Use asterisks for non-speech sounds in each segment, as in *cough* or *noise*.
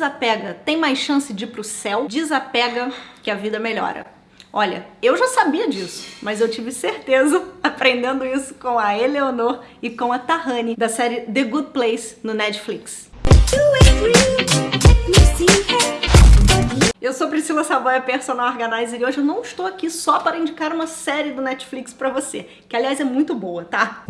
desapega tem mais chance de ir pro céu, desapega que a vida melhora. Olha, eu já sabia disso, mas eu tive certeza *laughs* aprendendo isso com a Eleonor e com a Tahani da série The Good Place no Netflix. Eu sou Priscila Savoia, personal organizer, e hoje eu não estou aqui só para indicar uma série do Netflix para você, que aliás é muito boa, tá?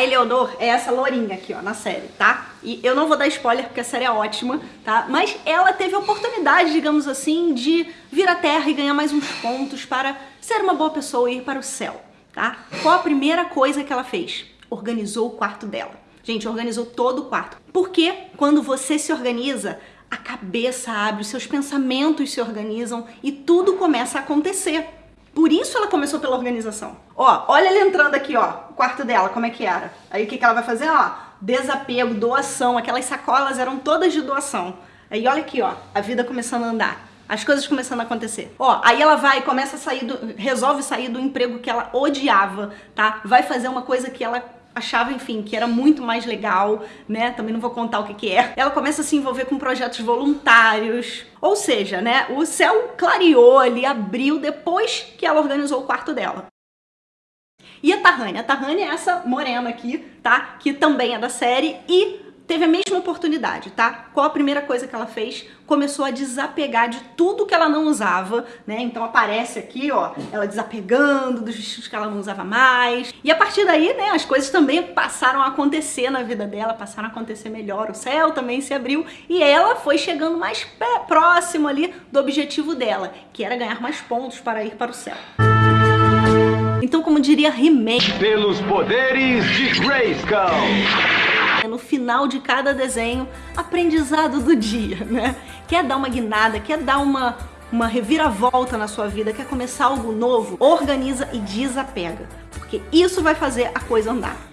A Eleonor é essa lourinha aqui, ó, na série, tá? E eu não vou dar spoiler porque a série é ótima, tá? Mas ela teve a oportunidade, digamos assim, de vir à Terra e ganhar mais uns pontos para ser uma boa pessoa e ir para o céu, tá? Qual a primeira coisa que ela fez? Organizou o quarto dela. Gente, organizou todo o quarto. Porque quando você se organiza, a cabeça abre, os seus pensamentos se organizam e tudo começa a acontecer. Por isso ela começou pela organização. Ó, olha ela entrando aqui, ó, o quarto dela, como é que era. Aí o que, que ela vai fazer? Ó, desapego, doação, aquelas sacolas eram todas de doação. Aí olha aqui, ó, a vida começando a andar. As coisas começando a acontecer. Ó, aí ela vai, começa a sair do, resolve sair do emprego que ela odiava, tá? Vai fazer uma coisa que ela achava, enfim, que era muito mais legal, né? Também não vou contar o que que é. Ela começa a se envolver com projetos voluntários. Ou seja, né, o céu clareou ali, abriu depois que ela organizou o quarto dela. E a Tahani? A Tahani é essa morena aqui, tá? Que também é da série e teve a mesma oportunidade, tá? Qual a primeira coisa que ela fez? Começou a desapegar de tudo que ela não usava, né? Então aparece aqui, ó, ela desapegando dos vestidos que ela não usava mais. E a partir daí, né, as coisas também passaram a acontecer na vida dela, passaram a acontecer melhor. O céu também se abriu e ela foi chegando mais próximo ali do objetivo dela, que era ganhar mais pontos para ir para o céu. Então, como diria He-Man... Pelos poderes de Grayskull! Final de cada desenho, aprendizado do dia, *laughs* né? Quer dar uma guinada, quer dar uma, uma reviravolta na sua vida, quer começar algo novo, organiza e desapega, porque isso vai fazer a coisa andar.